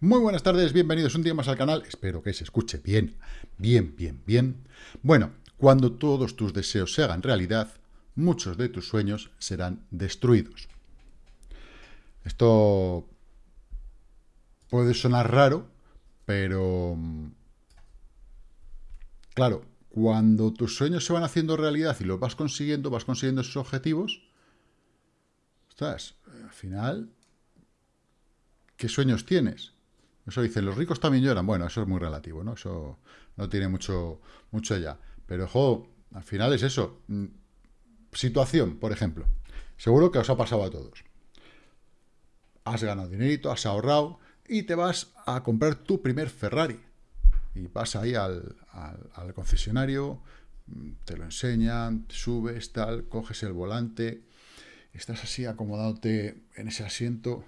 Muy buenas tardes, bienvenidos un día más al canal. Espero que se escuche bien, bien, bien, bien. Bueno, cuando todos tus deseos se hagan realidad, muchos de tus sueños serán destruidos. Esto puede sonar raro, pero... Claro, cuando tus sueños se van haciendo realidad y los vas consiguiendo, vas consiguiendo esos objetivos, estás, al final, ¿qué sueños tienes? Eso dicen, los ricos también lloran. Bueno, eso es muy relativo, ¿no? Eso no tiene mucho, mucho ya. Pero, jo, al final es eso. Mm, situación, por ejemplo. Seguro que os ha pasado a todos. Has ganado dinerito, has ahorrado y te vas a comprar tu primer Ferrari. Y vas ahí al, al concesionario, mm, te lo enseñan, subes, tal, coges el volante, estás así acomodándote en ese asiento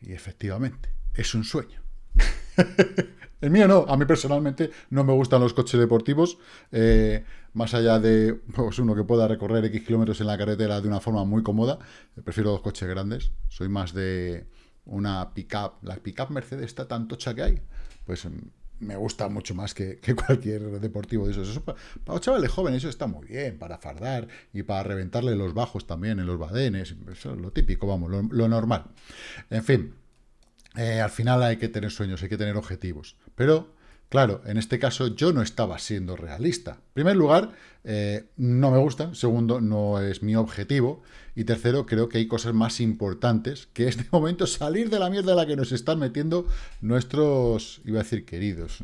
y efectivamente, es un sueño. El mío no, a mí personalmente no me gustan los coches deportivos, eh, más allá de pues, uno que pueda recorrer X kilómetros en la carretera de una forma muy cómoda, prefiero los coches grandes, soy más de una pick-up, la pick-up Mercedes está tan tocha que hay, pues mm, me gusta mucho más que, cualquier deportivo de esos. Eso para, los chavales jóvenes eso está muy bien, para fardar y para reventarle los bajos también en los badenes, es lo típico, vamos, lo, normal. En fin, eh, al final hay que tener sueños, hay que tener objetivos, pero Claro, en este caso yo no estaba siendo realista. En primer lugar, eh, no me gustan. Segundo, no es mi objetivo. Y tercero, creo que hay cosas más importantes que es de momento salir de la mierda en la que nos están metiendo nuestros, iba a decir queridos,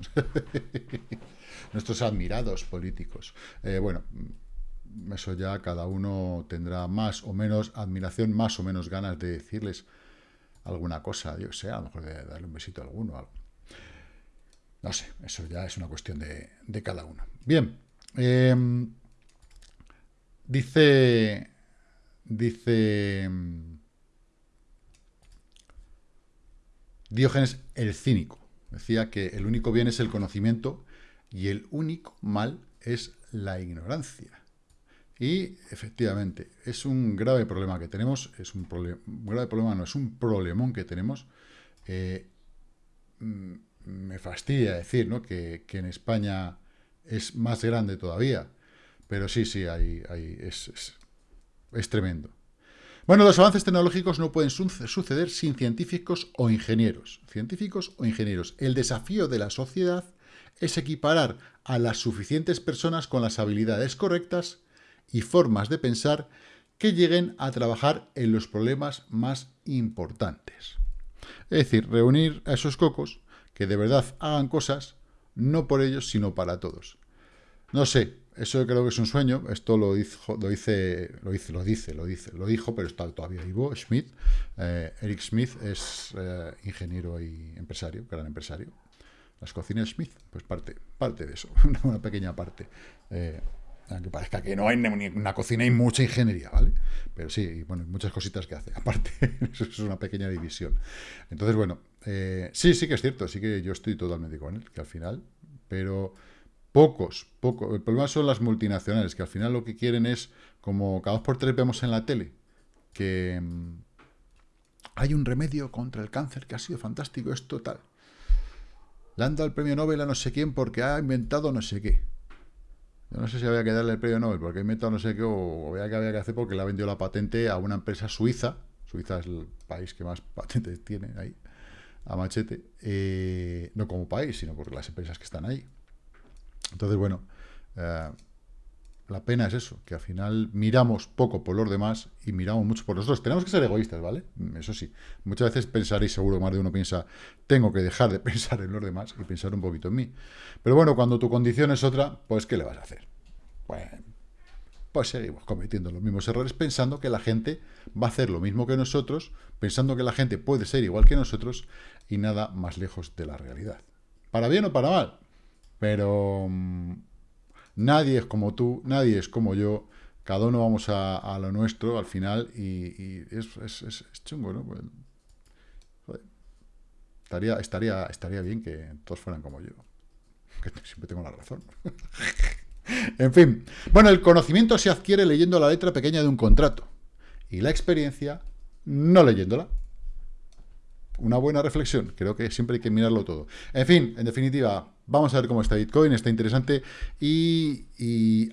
nuestros admirados políticos. Eh, bueno, eso ya cada uno tendrá más o menos admiración, más o menos ganas de decirles alguna cosa, yo sé, a lo mejor de darle un besito a alguno, algo. No sé, eso ya es una cuestión de, cada uno. Bien, em, dice, dice em, Diógenes el cínico. Decía que el único bien es el conocimiento y el único mal es la ignorancia. Y efectivamente, es un grave problema que tenemos, es un, problema, grave problema, no, es un problemón que tenemos. Eh, mm, me fastidia decir ¿no? que, en España es más grande todavía, pero sí, sí, hay, es, es, tremendo. Bueno, los avances tecnológicos no pueden suceder sin científicos o ingenieros. Científicos o ingenieros. El desafío de la sociedad es equiparar a las suficientes personas con las habilidades correctas y formas de pensar que lleguen a trabajar en los problemas más importantes. Es decir, reunir a esos cocos que de verdad hagan cosas, no por ellos, sino para todos. No sé, eso creo que es un sueño, esto lo, dijo, lo, dice, lo, dice, lo dice, lo dice, lo dijo, pero está todavía vivo, Schmidt. Eh, Eric Smith es eh, ingeniero y empresario, gran empresario. Las cocinas Smith, pues parte, parte de eso, una, pequeña parte. Eh, aunque parezca que no hay ni una cocina y mucha ingeniería, ¿vale? Pero sí, bueno, muchas cositas que hace. Aparte, eso es una pequeña división. Entonces, bueno, eh, sí, sí que es cierto, sí que yo estoy totalmente con él, que al final, pero pocos, pocos. El problema son las multinacionales, que al final lo que quieren es, como cada dos por tres vemos en la tele, que mm, hay un remedio contra el cáncer que ha sido fantástico, es total. Le han dado el premio Nobel a no sé quién porque ha inventado no sé qué. No sé si había que darle el premio Nobel porque ha inventado no sé qué o había que había que hacer porque le ha vendido la patente a una empresa suiza. Suiza es el país que más patentes tiene ahí, a machete. Eh, no como país, sino por las empresas que están ahí. Entonces, bueno, eh, la pena es eso, que al final miramos poco por los demás y miramos mucho por nosotros. Tenemos que ser egoístas, ¿vale? Eso sí. Muchas veces pensaréis, seguro más de uno piensa, tengo que dejar de pensar en los demás y pensar un poquito en mí. Pero bueno, cuando tu condición es otra, pues ¿qué le vas a hacer? Pues seguimos cometiendo los mismos errores pensando que la gente va a hacer lo mismo que nosotros, pensando que la gente puede ser igual que nosotros y nada más lejos de la realidad. Para bien o para mal. Pero mm, Nadie es como tú, nadie es como yo, cada uno vamos a, lo nuestro al final y, es, chungo, ¿no? Pues, estaría, estaría, estaría bien que todos fueran como yo, que siempre tengo la razón. en fin, bueno, el conocimiento se adquiere leyendo la letra pequeña de un contrato y la experiencia no leyéndola. una buena reflexión. Creo que siempre hay que mirarlo todo. En fin, en definitiva, vamos a ver cómo está Bitcoin, está interesante. Y,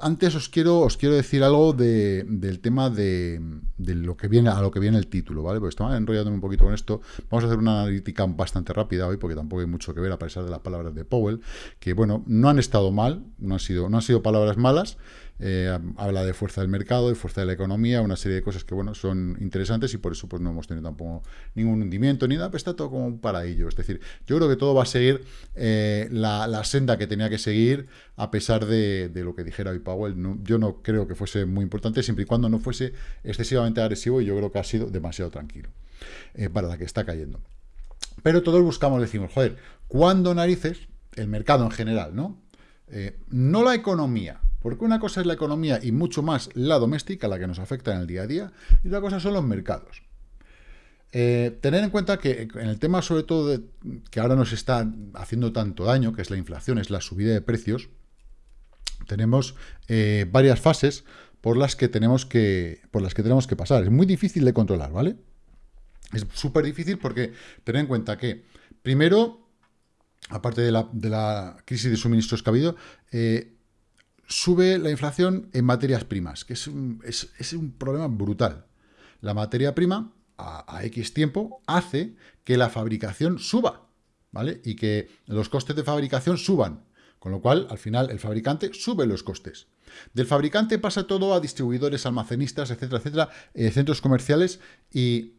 antes os quiero, os quiero decir algo del tema de, lo que viene, a lo que viene el título, ¿vale? Porque estaba enrollándome un poquito con esto. Vamos a hacer una analítica bastante rápida hoy, porque tampoco hay mucho que ver, a pesar de las palabras de Powell, que bueno, no han estado mal, no han sido, no han sido palabras malas. Eh, habla de fuerza del mercado, de fuerza de la economía, una serie de cosas que, bueno, son interesantes y por eso pues no hemos tenido tampoco ningún hundimiento ni nada, pero está todo como un paradillo. Es decir, yo creo que todo va a seguir eh, la, senda que tenía que seguir a pesar de, lo que dijera hoy Powell. yo no creo que fuese muy importante siempre y cuando no fuese excesivamente agresivo y yo creo que ha sido demasiado tranquilo eh, para la que está cayendo. Pero todos buscamos, decimos, joder, ¿cuándo narices? El mercado en general, ¿no? no la economía, porque una cosa es la economía y mucho más la doméstica, la que nos afecta en el día a día, y otra cosa son los mercados. Eh, tener en cuenta que en el tema sobre todo que ahora nos está haciendo tanto daño, que es la inflación, es la subida de precios, tenemos eh, varias fases por las, que tenemos que, por las que tenemos que pasar. Es muy difícil de controlar, ¿vale? Es súper difícil porque tener en cuenta que, primero, aparte de la, crisis de suministros que ha habido, eh, sube la inflación en materias primas, que es un, problema brutal. La materia prima, a, X tiempo, hace que la fabricación suba, ¿vale? Y que los costes de fabricación suban. Con lo cual, al final, el fabricante sube los costes. Del fabricante pasa todo a distribuidores, almacenistas, etcétera, etcétera, eh, centros comerciales y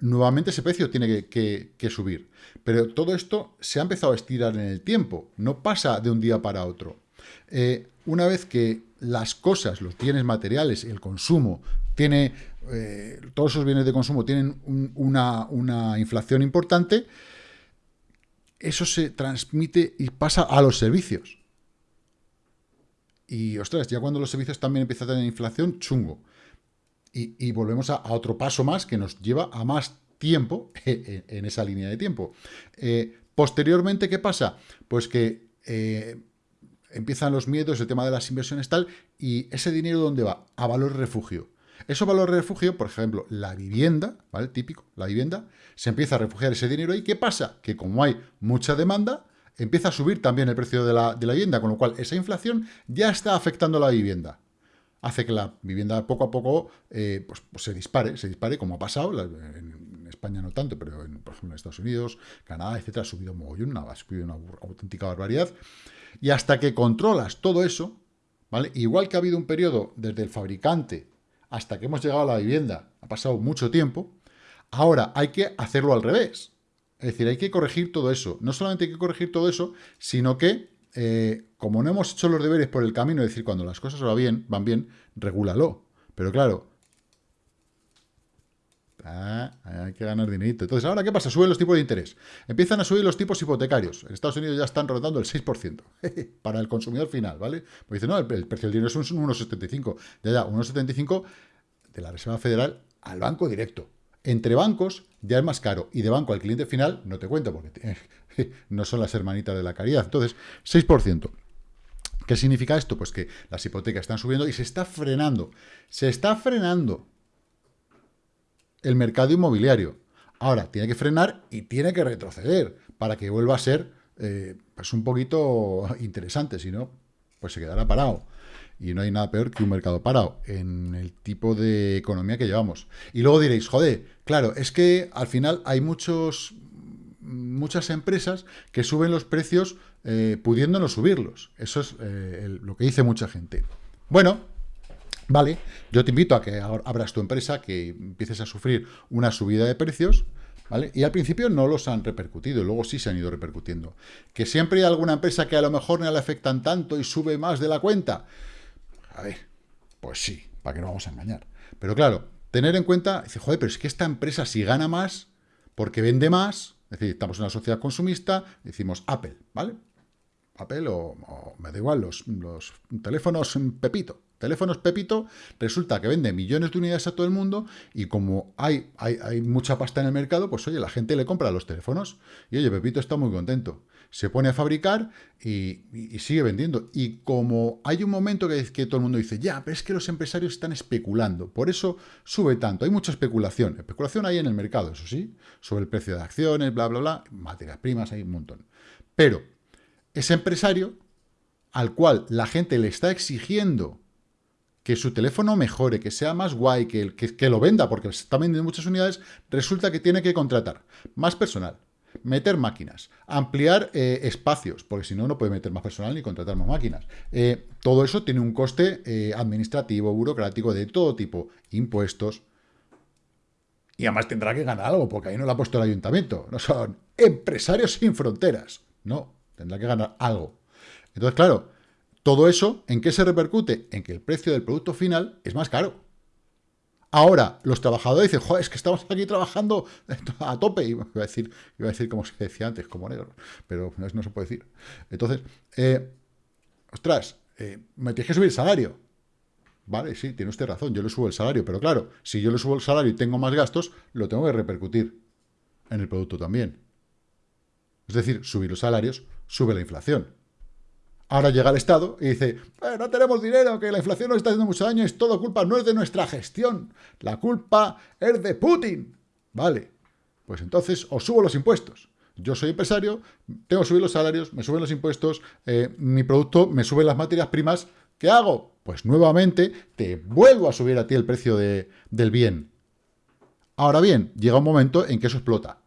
nuevamente ese precio tiene que, subir. Pero todo esto se ha empezado a estirar en el tiempo, no pasa de un día para otro. Eh, una vez que las cosas, los bienes materiales, el consumo, tiene eh, todos esos bienes de consumo tienen una, inflación importante, eso se transmite y pasa a los servicios. Y, ostras, ya cuando los servicios también empiezan a tener inflación, chungo. Y, volvemos a, otro paso más que nos lleva a más tiempo en, esa línea de tiempo. Eh, posteriormente, ¿qué pasa? Pues que empiezan los miedos, el tema de las inversiones tal, y ese dinero ¿dónde va? A valor refugio. Eso valor refugio, por ejemplo, la vivienda, ¿vale? Típico, la vivienda, se empieza a refugiar ese dinero ahí. ¿Qué pasa? Que como hay mucha demanda, empieza a subir también el precio de la, vivienda, con lo cual esa inflación ya está afectando a la vivienda. Hace que la vivienda poco a poco eh, pues, pues se dispare, se dispare, como ha pasado, en España no tanto, pero en, por ejemplo en Estados Unidos, Canadá, etcétera, ha subido mogollón, ha subido una auténtica barbaridad. Y hasta que controlas todo eso, ¿vale? Igual que ha habido un periodo desde el fabricante hasta que hemos llegado a la vivienda, ha pasado mucho tiempo, ahora hay que hacerlo al revés. Es decir, hay que corregir todo eso. No solamente hay que corregir todo eso, sino que, eh, como no hemos hecho los deberes por el camino, es decir, cuando las cosas van bien, van bien, regúlalo. Pero claro, Ah, hay que ganar dinerito. Entonces, ¿ahora qué pasa? Suben los tipos de interés. Empiezan a subir los tipos hipotecarios. En Estados Unidos ya están rotando el 6% para el consumidor final, ¿vale? Pues dicen, no, el, precio del dinero es un 1,75. Ya, ya, 1,75 de la Reserva Federal al banco directo. Entre bancos ya es más caro. Y de banco al cliente final no te cuento porque no son las hermanitas de la caridad. Entonces, 6%. ¿Qué significa esto? Pues que las hipotecas están subiendo y se está frenando. Se está frenando el mercado inmobiliario. Ahora, tiene que frenar y tiene que retroceder para que vuelva a ser eh, pues un poquito interesante, si no, pues se quedará parado. Y no hay nada peor que un mercado parado en el tipo de economía que llevamos. Y luego diréis, joder, claro, es que al final hay muchos muchas empresas que suben los precios eh, pudiendo no subirlos. Eso es eh, lo que dice mucha gente. Bueno, Vale, yo te invito a que abras tu empresa, que empieces a sufrir una subida de precios, ¿vale? Y al principio no los han repercutido, luego sí se han ido repercutiendo. Que siempre hay alguna empresa que a lo mejor no le afectan tanto y sube más de la cuenta. A ver, pues sí, ¿para qué no vamos a engañar? Pero claro, tener en cuenta, dice, joder, pero es que esta empresa si gana más, porque vende más, es decir, estamos en una sociedad consumista, decimos Apple, ¿vale? Apple o, me da igual, los, los teléfonos Pepito, teléfonos Pepito, resulta que vende millones de unidades a todo el mundo y como hay, hay, mucha pasta en el mercado, pues oye, la gente le compra los teléfonos y oye, Pepito está muy contento se pone a fabricar y, sigue vendiendo. Y como hay un momento que, que, todo el mundo dice, ya, pero es que los empresarios están especulando, por eso sube tanto. Hay mucha especulación. Especulación hay en el mercado, eso sí, sobre el precio de acciones, bla, bla, bla, materias primas, hay un montón. Pero ese empresario al cual la gente le está exigiendo que su teléfono mejore, que sea más guay, que, que, que lo venda, porque se está vendiendo muchas unidades, resulta que tiene que contratar más personal, meter máquinas, ampliar eh, espacios, porque si no, no puede meter más personal ni contratar más máquinas. Eh, todo eso tiene un coste eh, administrativo, burocrático, de todo tipo, impuestos. Y además tendrá que ganar algo, porque ahí no lo ha puesto el ayuntamiento. No son empresarios sin fronteras. No, tendrá que ganar algo. Entonces, claro, todo eso, ¿en qué se repercute? En que el precio del producto final es más caro. Ahora, los trabajadores dicen, joder, es que estamos aquí trabajando a tope. Iba a decir, iba a decir como se decía antes, como negro, pero no, se puede decir. Entonces, eh, ostras, eh, me tienes que subir el salario. Vale, sí, tiene usted razón, yo le subo el salario, pero claro, si yo le subo el salario y tengo más gastos, lo tengo que repercutir en el producto también. Es decir, subir los salarios sube la inflación. Ahora llega el Estado y dice, eh, no tenemos dinero, que la inflación nos está haciendo mucho daño, es todo culpa, no es de nuestra gestión, la culpa es de Putin. Vale, pues entonces os subo los impuestos. Yo soy empresario, tengo que subir los salarios, me suben los impuestos, eh, mi producto me suben las materias primas, ¿qué hago? Pues nuevamente te vuelvo a subir a ti el precio del bien. Ahora bien, llega un momento en que eso explota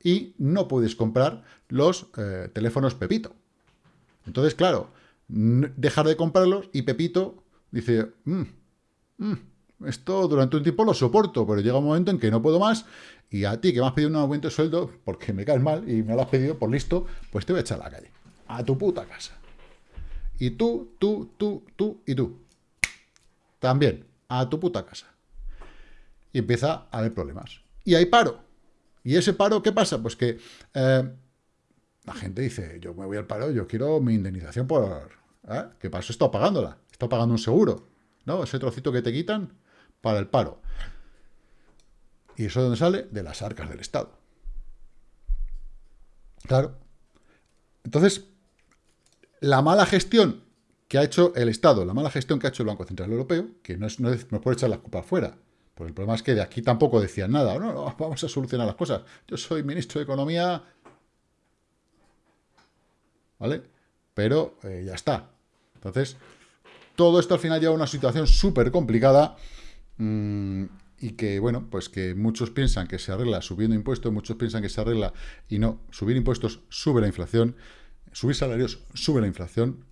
y no puedes comprar los eh, teléfonos Pepito. Entonces, claro, dejar de comprarlos y Pepito dice, mm, mm, esto durante un tiempo lo soporto, pero llega un momento en que no puedo más y a ti que me has pedido un aumento de sueldo porque me caes mal y me lo has pedido por listo, pues te voy a echar a la calle, a tu puta casa. Y tú, tú, tú, tú y tú. También, a tu puta casa. Y empieza a haber problemas. Y hay paro. ¿Y ese paro qué pasa? Pues que eh, la gente dice, yo me voy al paro, yo quiero mi indemnización por... ¿eh? ¿Qué pasa? Estoy pagándola. Estoy pagando un seguro. ¿No? Ese trocito que te quitan para el paro. ¿Y eso de dónde sale? De las arcas del Estado. Claro. Entonces, la mala gestión que ha hecho el Estado, la mala gestión que ha hecho el Banco Central Europeo, que no es, no es, por echar la culpa afuera, porque el problema es que de aquí tampoco decían nada, no, vamos a solucionar las cosas. Yo soy ministro de Economía ¿vale? Pero eh, ya está. Entonces, todo esto al final lleva a una situación súper complicada mm, y que, bueno, pues que muchos piensan que se arregla subiendo impuestos, muchos piensan que se arregla y no. Subir impuestos sube la inflación, subir salarios sube la inflación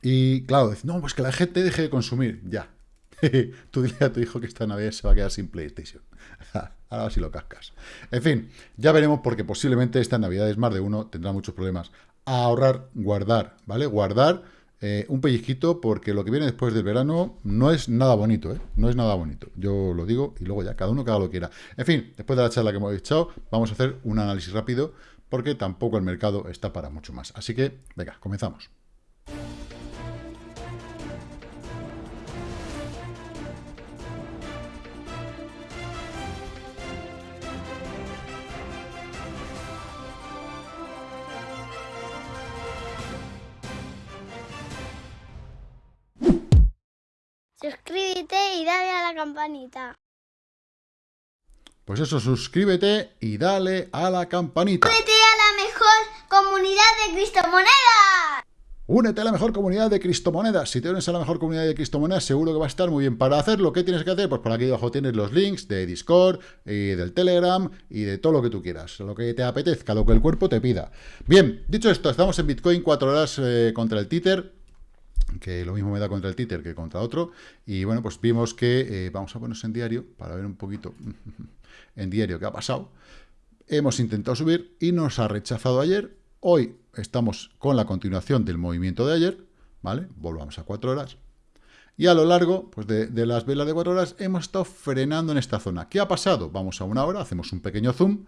y, claro, no, pues que la gente deje de consumir, ya. Tú dile a tu hijo que esta Navidad se va a quedar sin PlayStation. Ahora sí lo cascas. En fin, ya veremos porque posiblemente esta Navidad es más de uno tendrá muchos problemas ahorrar, guardar, ¿vale? Guardar eh, un pellizquito porque lo que viene después del verano no es nada bonito, ¿eh? No es nada bonito. Yo lo digo y luego ya cada uno cada lo quiera. En fin, después de la charla que hemos echado, vamos a hacer un análisis rápido porque tampoco el mercado está para mucho más. Así que, venga, comenzamos. Y dale a la campanita. Pues eso, suscríbete y dale a la campanita. Únete a la mejor comunidad de Cristomonedas. Únete a la mejor comunidad de Cristomonedas. Si te unes a la mejor comunidad de Cristomonedas, seguro que va a estar muy bien. Para hacerlo, ¿qué tienes que hacer? Pues por aquí abajo tienes los links de Discord, y del Telegram y de todo lo que tú quieras. Lo que te apetezca, lo que el cuerpo te pida. Bien, dicho esto, estamos en Bitcoin 4 horas eh, contra el Tether que lo mismo me da contra el títer que contra otro, y bueno, pues vimos que, eh, vamos a ponernos en diario, para ver un poquito en diario qué ha pasado, hemos intentado subir y nos ha rechazado ayer, hoy estamos con la continuación del movimiento de ayer, ¿vale? Volvamos a cuatro horas, y a lo largo pues de, de, las velas de cuatro horas hemos estado frenando en esta zona. ¿Qué ha pasado? Vamos a una hora, hacemos un pequeño zoom,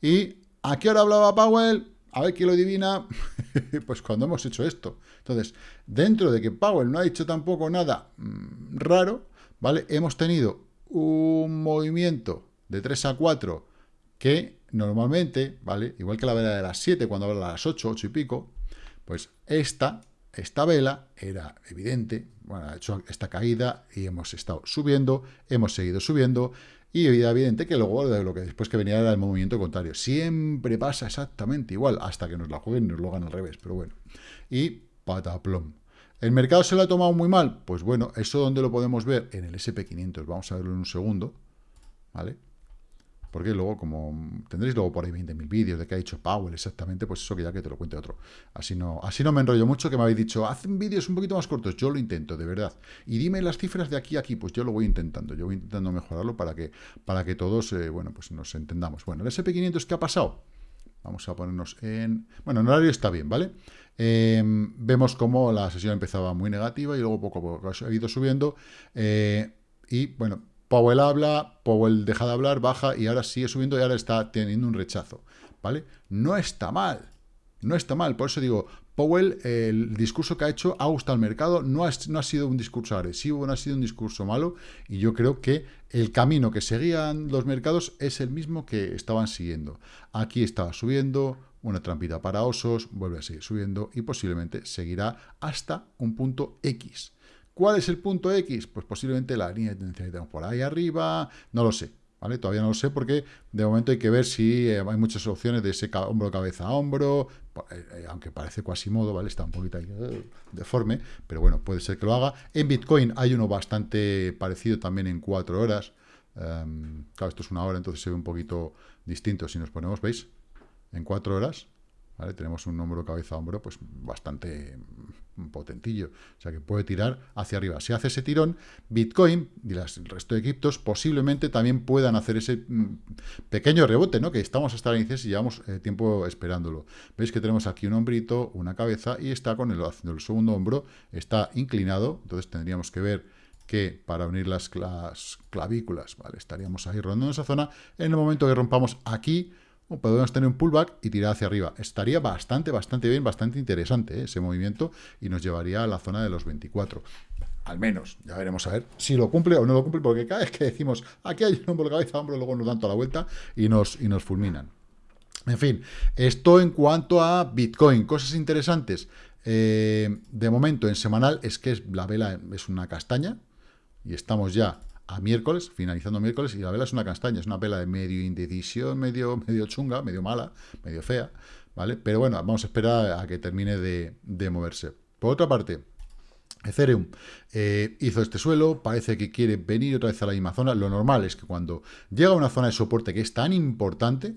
y ¿a qué hora hablaba Powell? A ver quién lo adivina, pues cuando hemos hecho esto. Entonces, dentro de que Powell no ha dicho tampoco nada mm, raro, ¿vale? Hemos tenido un movimiento de 3 a 4 que normalmente, ¿vale? Igual que la vela de las 7 cuando habla a las 8, 8 y pico, pues esta, esta vela era evidente, bueno, ha hecho esta caída y hemos estado subiendo, hemos seguido subiendo, y era evidente que luego lo que después que venía era el movimiento contrario. Siempre pasa exactamente igual, hasta que nos la jueguen y nos lo hagan al revés, pero bueno. Y pataplom. ¿El mercado se lo ha tomado muy mal? Pues bueno, eso donde lo podemos ver en el SP500. Vamos a verlo en un segundo, ¿vale? Porque luego, como tendréis luego por ahí 20.000 vídeos de qué ha dicho Powell exactamente, pues eso que ya que te lo cuente otro. Así no, así no me enrollo mucho, que me habéis dicho, hacen vídeos un poquito más cortos. Yo lo intento, de verdad. Y dime las cifras de aquí a aquí, pues yo lo voy intentando. Yo voy intentando mejorarlo para que, para que todos, eh, bueno, pues nos entendamos. Bueno, el SP500, ¿qué ha pasado? Vamos a ponernos en... Bueno, el horario está bien, ¿vale? Em, vemos cómo la sesión empezaba muy negativa y luego poco a poco ha ido subiendo. Eh, y, bueno, Powell habla, Powell deja de hablar, baja y ahora sigue subiendo y ahora está teniendo un rechazo, ¿vale? No está mal, no está mal, por eso digo, Powell, el discurso que ha hecho ha gustado al mercado, no ha, no ha sido un discurso agresivo, no ha sido un discurso malo, y yo creo que el camino que seguían los mercados es el mismo que estaban siguiendo. Aquí estaba subiendo, una trampita para osos, vuelve a seguir subiendo y posiblemente seguirá hasta un punto X. ¿Cuál es el punto X? Pues posiblemente la línea de tendencia que tenemos por ahí arriba, no lo sé, ¿vale? Todavía no lo sé porque de momento hay que ver si eh, hay muchas opciones de ese hombro, cabeza a hombro, eh, eh, aunque parece modo, ¿vale? Está un poquito ahí deforme, pero bueno, puede ser que lo haga. En Bitcoin hay uno bastante parecido también en cuatro horas. Em, claro, esto es una hora, entonces se ve un poquito distinto si nos ponemos, ¿veis? En cuatro horas, tenemos un hombro cabeza hombro pues bastante potentillo, o sea que puede tirar hacia arriba. Si hace ese tirón, Bitcoin y el resto de criptos posiblemente también puedan hacer ese mm, pequeño rebote, ¿no? Que estamos hasta la inicio y llevamos eh, tiempo esperándolo. Veis que tenemos aquí un hombrito, una cabeza y está con el, haciendo el segundo hombro, está inclinado, entonces tendríamos que ver que para unir las, clavículas, ¿vale? Estaríamos ahí rondando esa zona. En el momento que rompamos aquí, podemos tener un pullback y tirar hacia arriba. Estaría bastante, bastante bien, bastante interesante ¿eh? ese movimiento y nos llevaría a la zona de los 24. Al menos, ya veremos a ver si lo cumple o no lo cumple, porque cada vez que decimos aquí hay un hombro cabeza, hombro, luego nos dan toda la vuelta y nos, y nos fulminan. En fin, esto en cuanto a Bitcoin. Cosas interesantes. Eh, de momento, en semanal, es que la vela es una castaña y estamos ya a miércoles, finalizando miércoles, y la vela es una castaña, es una vela de medio indecisión, medio, medio chunga, medio mala, medio fea, ¿vale? Pero bueno, vamos a esperar a que termine de, moverse. Por otra parte, Ethereum eh, hizo este suelo, parece que quiere venir otra vez a la misma zona. Lo normal es que cuando llega a una zona de soporte que es tan importante,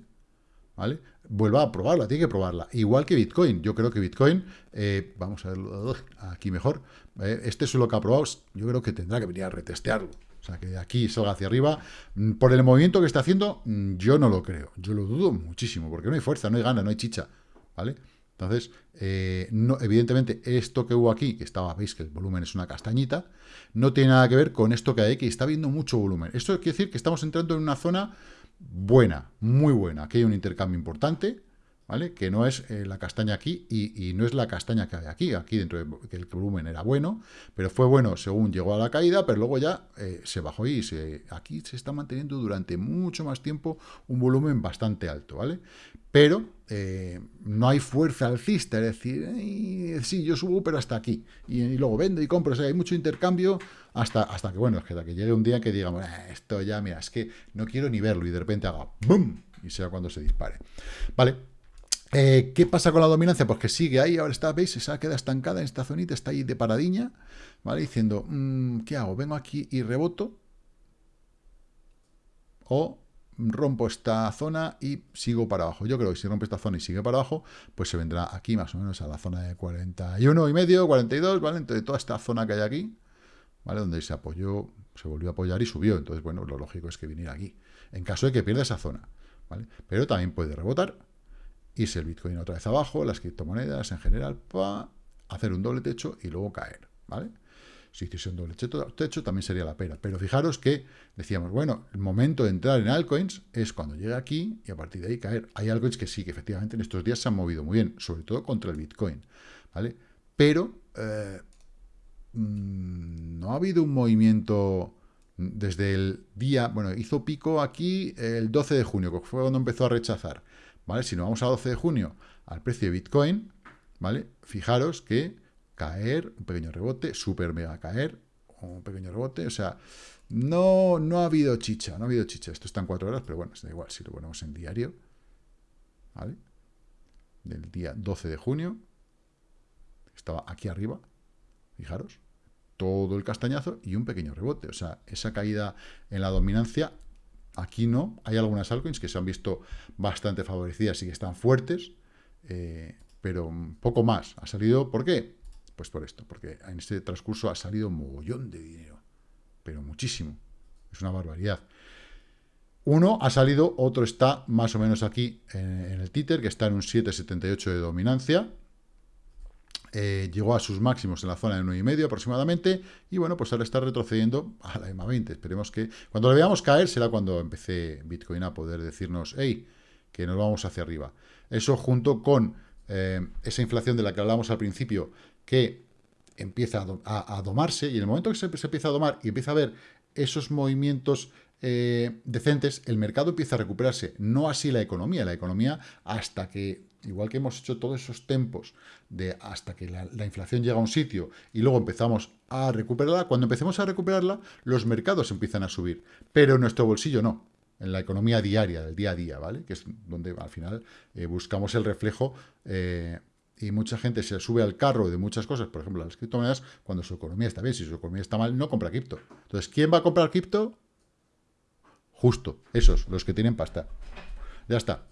¿vale? Vuelva a probarla, tiene que probarla. Igual que Bitcoin. Yo creo que Bitcoin, eh, vamos a verlo aquí mejor, eh, este suelo que ha probado, yo creo que tendrá que venir a retestearlo. O sea, que de aquí salga hacia arriba. Mm, por el movimiento que está haciendo, mm, yo no lo creo. Yo lo dudo muchísimo, porque no hay fuerza, no hay gana, no hay chicha. ¿Vale? Entonces, eh, no, evidentemente, esto que hubo aquí, que estaba, veis que el volumen es una castañita, no tiene nada que ver con esto que hay aquí. Está viendo mucho volumen. Esto quiere decir que estamos entrando en una zona buena, muy buena. Aquí hay un intercambio importante, ¿vale? Que no es eh, la castaña aquí y, no es la castaña que hay aquí. Aquí dentro de, que el volumen era bueno, pero fue bueno según llegó a la caída, pero luego ya eh, se bajó y se, aquí se está manteniendo durante mucho más tiempo un volumen bastante alto, ¿vale? Pero eh, no hay fuerza alcista, es decir, sí, yo subo, pero hasta aquí. Y, luego vendo y compro, o sea, hay mucho intercambio hasta, hasta que, bueno, es que, llegue un día que digamos, esto ya, mira, es que no quiero ni verlo y de repente haga ¡bum! Y sea cuando se dispare. Vale, eh, ¿Qué pasa con la dominancia? Pues que sigue ahí, ahora está, ¿veis? Se queda estancada en esta zonita, está ahí de paradiña, ¿vale? Diciendo, mm, ¿qué hago? ¿Vengo aquí y reboto? ¿O rompo esta zona y sigo para abajo? Yo creo que si rompe esta zona y sigue para abajo, pues se vendrá aquí más o menos a la zona de 41 y medio, 42, ¿vale? Entonces toda esta zona que hay aquí, ¿vale? Donde se apoyó, se volvió a apoyar y subió. Entonces, bueno, lo lógico es que viniera aquí, en caso de que pierda esa zona, ¿vale? Pero también puede rebotar irse el Bitcoin otra vez abajo, las criptomonedas en general, para hacer un doble techo y luego caer, ¿vale? Si hiciese un doble techo, también sería la pera. Pero fijaros que decíamos, bueno, el momento de entrar en altcoins es cuando llega aquí y a partir de ahí caer. Hay altcoins que sí, que efectivamente en estos días se han movido muy bien, sobre todo contra el Bitcoin, ¿vale? Pero eh, mm, no ha habido un movimiento desde el día, bueno, hizo pico aquí el 12 de junio, que fue cuando empezó a rechazar, ¿vale? Si nos vamos a 12 de junio al precio de Bitcoin, ¿vale? Fijaros que caer, un pequeño rebote, super mega caer, un pequeño rebote, o sea, no, no ha habido chicha, no ha habido chicha. Esto está en cuatro horas, pero bueno, da igual si lo ponemos en diario, ¿vale? Del día 12 de junio, estaba aquí arriba, fijaros, todo el castañazo y un pequeño rebote, o sea, esa caída en la dominancia, aquí no, hay algunas altcoins que se han visto bastante favorecidas y que están fuertes, eh, pero poco más. Ha salido, ¿por qué? Pues por esto, porque en este transcurso ha salido un mogollón de dinero, pero muchísimo. Es una barbaridad. Uno ha salido, otro está más o menos aquí en, el títer, que está en un 7,78 de dominancia. Eh, llegó a sus máximos en la zona de 9,5 aproximadamente, y bueno, pues ahora está retrocediendo a la EMA 20. Esperemos que cuando lo veamos caer será cuando empecé Bitcoin a poder decirnos, hey, que nos vamos hacia arriba. Eso junto con eh, esa inflación de la que hablamos al principio, que empieza a, domarse, y en el momento que se, empieza a domar y empieza a ver esos movimientos eh, decentes, el mercado empieza a recuperarse, no así la economía, la economía hasta que, igual que hemos hecho todos esos tempos, de hasta que la, la inflación llega a un sitio y luego empezamos a recuperarla, cuando empecemos a recuperarla, los mercados empiezan a subir, pero nuestro bolsillo no, en la economía diaria, del día a día, ¿vale? Que es donde al final eh, buscamos el reflejo eh, y mucha gente se sube al carro de muchas cosas, por ejemplo, las criptomonedas, cuando su economía está bien, si su economía está mal, no compra cripto. Entonces, ¿quién va a comprar cripto? Justo, esos, los que tienen pasta. Ya está.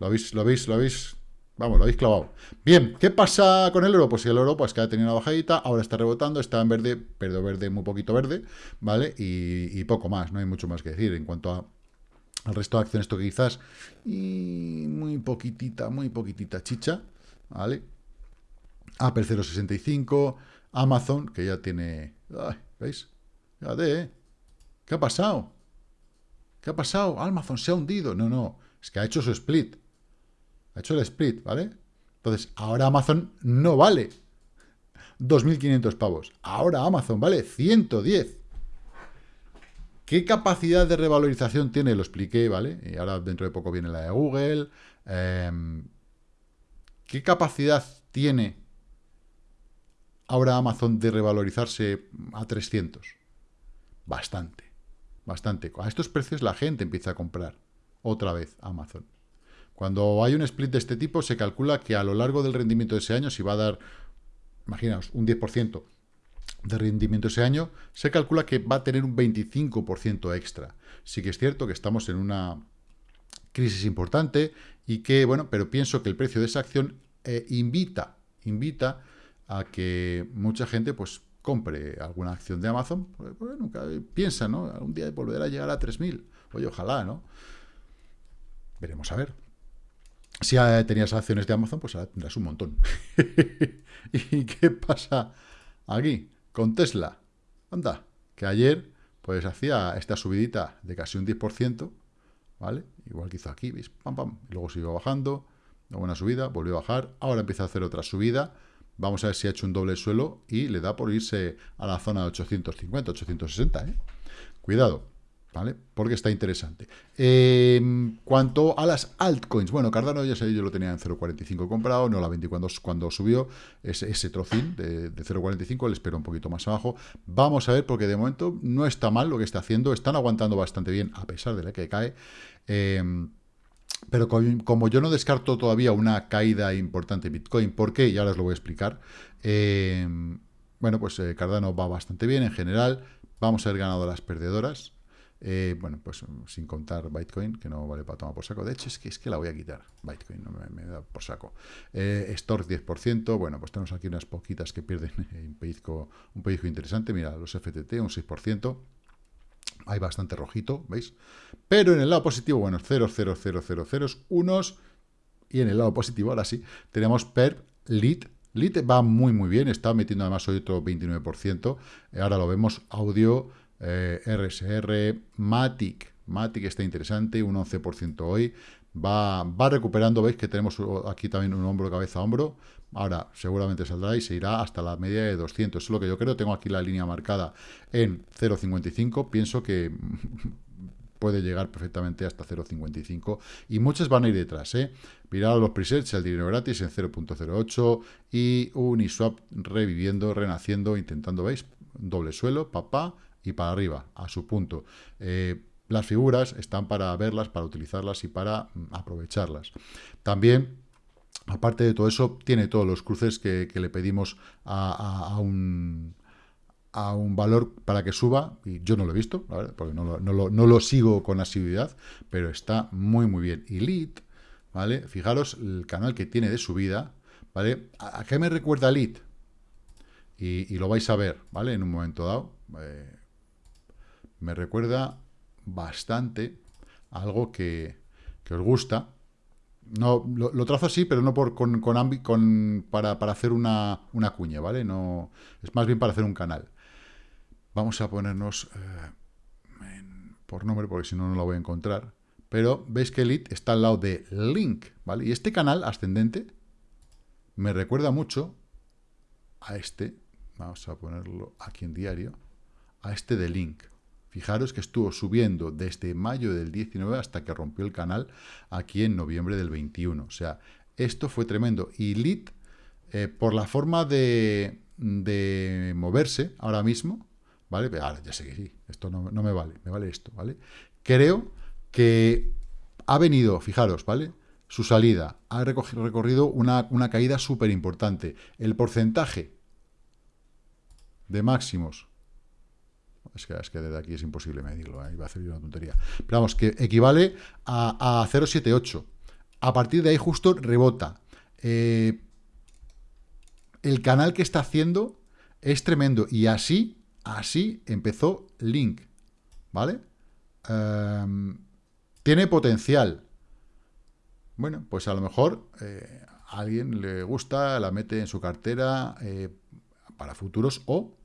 Lo habéis, lo habéis, lo habéis, vamos, lo habéis clavado. Bien, ¿qué pasa con el oro? Pues el oro, pues que ha tenido una bajadita, ahora está rebotando, está en verde, pero verde, muy poquito verde, ¿vale? Y, poco más, no hay mucho más que decir en cuanto a el resto de acciones, esto quizás, y muy poquitita, muy poquitita chicha, ¿vale? Apple 0.65, Amazon, que ya tiene... ¿Veis? ¿eh? ¿Qué ha pasado? ¿Qué ha pasado? Amazon se ha hundido. No, no, es que ha hecho su split. Ha hecho el split, ¿vale? Entonces, ahora Amazon no vale 2.500 pavos. Ahora Amazon vale 110. ¿Qué capacidad de revalorización tiene? Lo expliqué, ¿vale? Y ahora dentro de poco viene la de Google. Em, ¿Qué capacidad tiene ahora Amazon de revalorizarse a 300? Bastante, bastante. A estos precios la gente empieza a comprar otra vez Amazon. Cuando hay un split de este tipo, se calcula que a lo largo del rendimiento de ese año, si va a dar, imaginaos, un 10%, de rendimiento ese año, se calcula que va a tener un 25% extra. Sí que es cierto que estamos en una crisis importante y que, bueno, pero pienso que el precio de esa acción eh, invita, invita a que mucha gente, pues, compre alguna acción de Amazon, pues, nunca piensa, ¿no? Algún día volverá a llegar a 3.000. Oye, ojalá, ¿no? Veremos a ver. Si tenías acciones de Amazon, pues ahora tendrás un montón. ¿Y qué pasa aquí? con Tesla. Anda, que ayer pues hacía esta subidita de casi un 10%, ¿vale? Igual que hizo aquí, ¿veis? Pam, pam. Y luego siguió bajando, una buena subida, volvió a bajar, ahora empieza a hacer otra subida, vamos a ver si ha hecho un doble suelo y le da por irse a la zona de 850, 860, ¿eh? Cuidado. Porque está interesante. Eh, cuanto a las altcoins, bueno, Cardano ya sé, yo lo tenía en 0.45 comprado, no la vendí cuando, cuando subió ese, ese trocín de, 0.45, le espero un poquito más abajo. Vamos a ver, porque de momento no está mal lo que está haciendo, están aguantando bastante bien, a pesar de la que cae. Eh, pero como yo no descarto todavía una caída importante en Bitcoin, ¿por qué? Y ahora os lo voy a explicar. Eh, bueno, pues Cardano va bastante bien en general. Vamos a ver ganado las perdedoras. Eh, bueno, pues sin contar Bitcoin, que no vale para tomar por saco. De hecho, es que, es que la voy a quitar. Bitcoin no me, da por saco. Eh, 10%. Bueno, pues tenemos aquí unas poquitas que pierden un pellizco, interesante. Mira, los FTT, un 6%. Hay bastante rojito, ¿veis? Pero en el lado positivo, bueno, 0, 0, 0, 0, 0, unos. Y en el lado positivo, ahora sí, tenemos per lead Lite va muy, muy bien. Está metiendo además hoy otro 29%. Ahora lo vemos. Audio, eh, RSR, Matic. Matic está interesante, un 11% hoy. Va, va recuperando, veis que tenemos aquí también un hombro, cabeza, hombro. Ahora seguramente saldrá y se irá hasta la media de 200. es lo que yo creo. Tengo aquí la línea marcada en 0,55. Pienso que puede llegar perfectamente hasta 0,55 y muchas van a ir detrás. ¿eh? Mirad los presets, el dinero gratis en 0.08 y Uniswap reviviendo, renaciendo, intentando, ¿veis? Doble suelo, papá y para arriba, a su punto. Eh, las figuras están para verlas, para utilizarlas y para mm, aprovecharlas. También, aparte de todo eso, tiene todos los cruces que, le pedimos a, un a un valor para que suba, y yo no lo he visto, porque no lo, sigo con asiduidad, pero está muy muy bien. Y Lead, ¿vale? Fijaros el canal que tiene de subida, ¿vale? ¿A, qué me recuerda Lead? Y, lo vais a ver, ¿vale? En un momento dado. Eh, me recuerda bastante algo que, os gusta. No, lo, trazo así, pero no por, con, con, para, hacer una, una, cuña, ¿vale? No, es más bien para hacer un canal. Vamos a ponernos eh, por nombre, porque si no, no lo voy a encontrar. Pero veis que Elite está al lado de Link, ¿vale? Y este canal ascendente me recuerda mucho a este, vamos a ponerlo aquí en diario, a este de Link. Fijaros que estuvo subiendo desde mayo del 19 hasta que rompió el canal aquí en noviembre del 21. O sea, esto fue tremendo. Y Lit, eh, por la forma de, moverse ahora mismo, ¿vale? Ahora ya sé que sí, esto no, me vale, me vale esto, ¿vale? Creo que ha venido, fijaros, ¿vale? Su salida ha recorrido una, una caída súper importante. El porcentaje de máximos es que, es que desde aquí es imposible medirlo, ¿eh? iba a hacer una tontería. Pero vamos, que equivale a, 0,78. A partir de ahí justo rebota. Eh, el canal que está haciendo es tremendo. Y así, así empezó Link. ¿Vale? Em, tiene potencial. Bueno, pues a lo mejor eh, a alguien le gusta, la mete en su cartera eh, para futuros o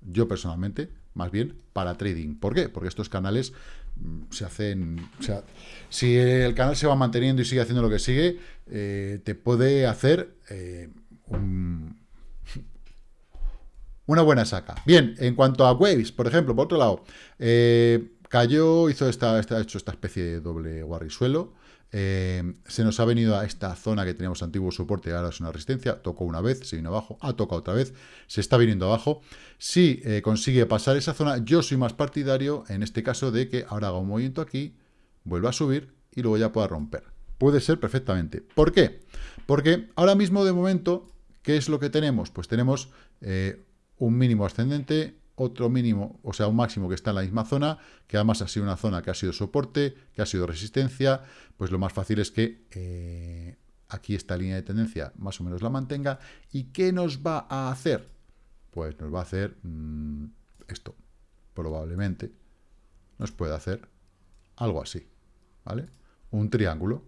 yo personalmente más bien para trading. ¿Por qué? Porque estos canales mm, se hacen... O sea, si el canal se va manteniendo y sigue haciendo lo que sigue, eh, te puede hacer eh, una buena saca. Bien, en cuanto a Waves, por ejemplo, por otro lado, eh, cayó, hizo esta, esta, hecho esta especie de doble guarrisuelo, eh, se nos ha venido a esta zona que teníamos antiguo soporte, ahora es una resistencia, tocó una vez, se vino abajo, ha tocado otra vez, se está viniendo abajo. Si eh, consigue pasar esa zona, yo soy más partidario, en este caso, de que ahora haga un movimiento aquí, vuelva a subir y luego ya pueda romper. Puede ser perfectamente. ¿Por qué? Porque ahora mismo, de momento, ¿qué es lo que tenemos? Pues tenemos eh, un mínimo ascendente, otro mínimo, o sea, un máximo que está en la misma zona, que además ha sido una zona que ha sido soporte, que ha sido resistencia, pues lo más fácil es que eh, aquí esta línea de tendencia más o menos la mantenga. ¿Y qué nos va a hacer? Pues nos va a hacer mm, esto, probablemente nos puede hacer algo así, ¿vale? Un triángulo,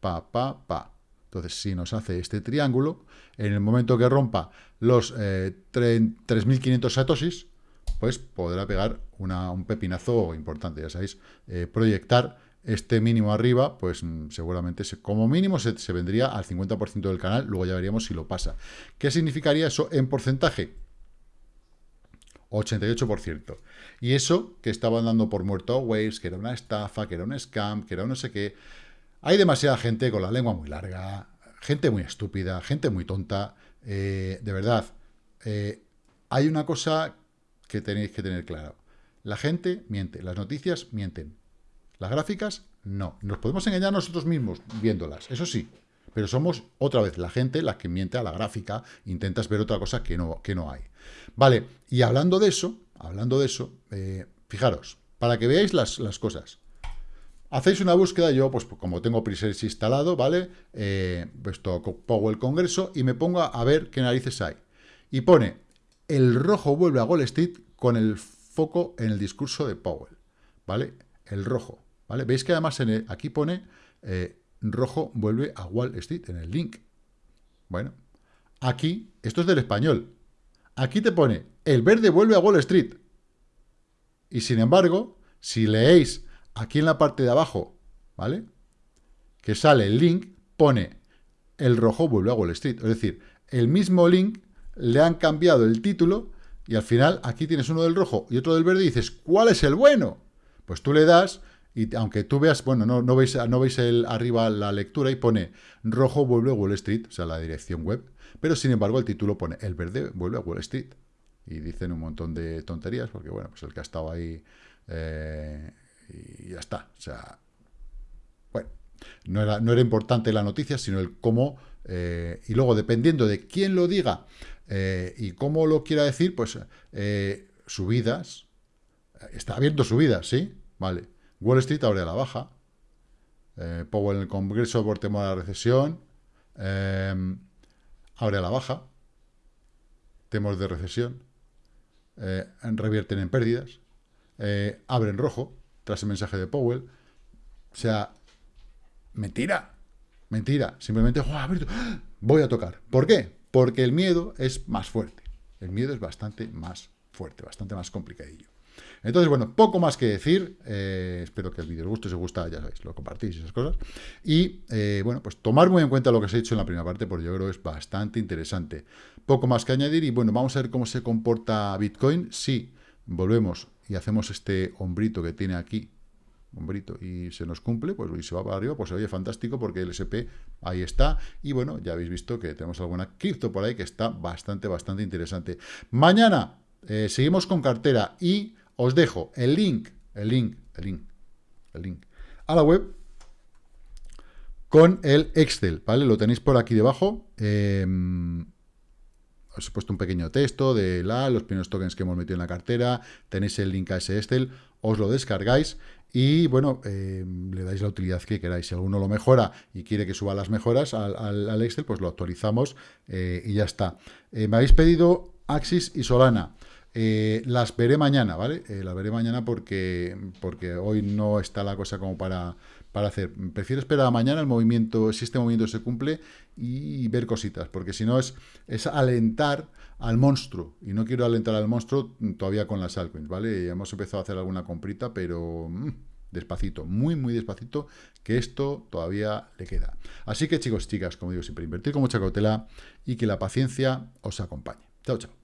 pa, pa, pa. Entonces, si nos hace este triángulo, en el momento que rompa los 3.500 eh, satoshis, pues podrá pegar un pepinazo importante, ya sabéis, eh, proyectar este mínimo arriba, pues mm, seguramente como mínimo se, vendría al 50% del canal, luego ya veríamos si lo pasa. ¿Qué significaría eso en porcentaje? 88%. Y eso que estaban dando por muerto Waves, que era una estafa, que era un scam, que era un no sé qué. Hay demasiada gente con la lengua muy larga, gente muy estúpida, gente muy tonta. Eh, de verdad, eh, hay una cosa que tenéis que tener claro. La gente miente, las noticias mienten. Las gráficas, no. Nos podemos engañar nosotros mismos viéndolas, eso sí. Pero somos, otra vez, la gente la que miente a la gráfica, intentas ver otra cosa que no, que no hay. Vale, y hablando de eso, hablando de eso, eh, fijaros, para que veáis las, cosas. Hacéis una búsqueda, yo, pues como tengo presets instalado, ¿vale? Eh, pues pongo el congreso y me pongo a ver qué narices hay. Y pone el rojo vuelve a Wall Street con el foco en el discurso de Powell, ¿vale? El rojo, ¿vale? Veis que además aquí pone eh, rojo vuelve a Wall Street en el link. Bueno, aquí, esto es del español, aquí te pone, el verde vuelve a Wall Street. Y sin embargo, si leéis aquí en la parte de abajo, ¿vale? Que sale el link, pone, el rojo vuelve a Wall Street. Es decir, el mismo link le han cambiado el título y al final aquí tienes uno del rojo y otro del verde y dices, ¿cuál es el bueno? Pues tú le das y aunque tú veas, bueno, no, no veis, no veis el, arriba la lectura y pone rojo vuelve a Wall Street, o sea, la dirección web, pero sin embargo el título pone el verde vuelve a Wall Street. Y dicen un montón de tonterías, porque bueno, pues el que ha estado ahí eh, y ya está. O sea, bueno, no era, no era importante la noticia, sino el cómo, eh, y luego dependiendo de quién lo diga eh, y cómo lo quiera decir, pues subidas, está abierto subidas, ¿sí? Vale. Wall Street abre a la baja, Powell en el Congreso por temor a la recesión, abre a la baja, temor de recesión, eh, revierten en pérdidas, eh, abren rojo tras el mensaje de Powell. O sea, mentira, mentira. Simplemente, voy a tocar. ¿Por qué? Porque el miedo es más fuerte. El miedo es bastante más fuerte, bastante más complicadillo. Entonces, bueno, poco más que decir. Eh, espero que el vídeo os guste. Si os gusta, ya sabéis, lo compartís y esas cosas. Y, bueno, pues tomar muy en cuenta lo que os he dicho en la primera parte, porque yo creo que es bastante interesante. Poco más que añadir. Y, bueno, vamos a ver cómo se comporta Bitcoin. Si volvemos y hacemos este hombrito que tiene aquí, hombrito, y se nos cumple, pues y se va para arriba, pues se oye fantástico porque el SP ahí está. Y, bueno, ya habéis visto que tenemos alguna cripto por ahí que está bastante, bastante interesante. Mañana eh, seguimos con cartera y os dejo el link, el link, el link, el link a la web con el Excel, ¿vale? Lo tenéis por aquí debajo. Em, os he puesto un pequeño texto de la, los primeros tokens que hemos metido en la cartera. Tenéis el link a ese Excel, os lo descargáis y, bueno, em, le dais la utilidad que queráis. Si alguno lo mejora y quiere que suba las mejoras al, Excel, pues lo actualizamos eh, y ya está. Eh, me habéis pedido Axis y Solana. Eh, las veré mañana, ¿vale? Las veré mañana porque, porque hoy no está la cosa como para, para hacer. Prefiero esperar a mañana el movimiento, si este movimiento se cumple, y ver cositas, porque si no es, es alentar al monstruo, y no quiero alentar al monstruo todavía con las altcoins, ¿vale? Hemos empezado a hacer alguna comprita, pero mm, despacito, muy, muy despacito, que esto todavía le queda. Así que chicos, chicas, como digo siempre, invertir con mucha cautela y que la paciencia os acompañe. Chao, chao.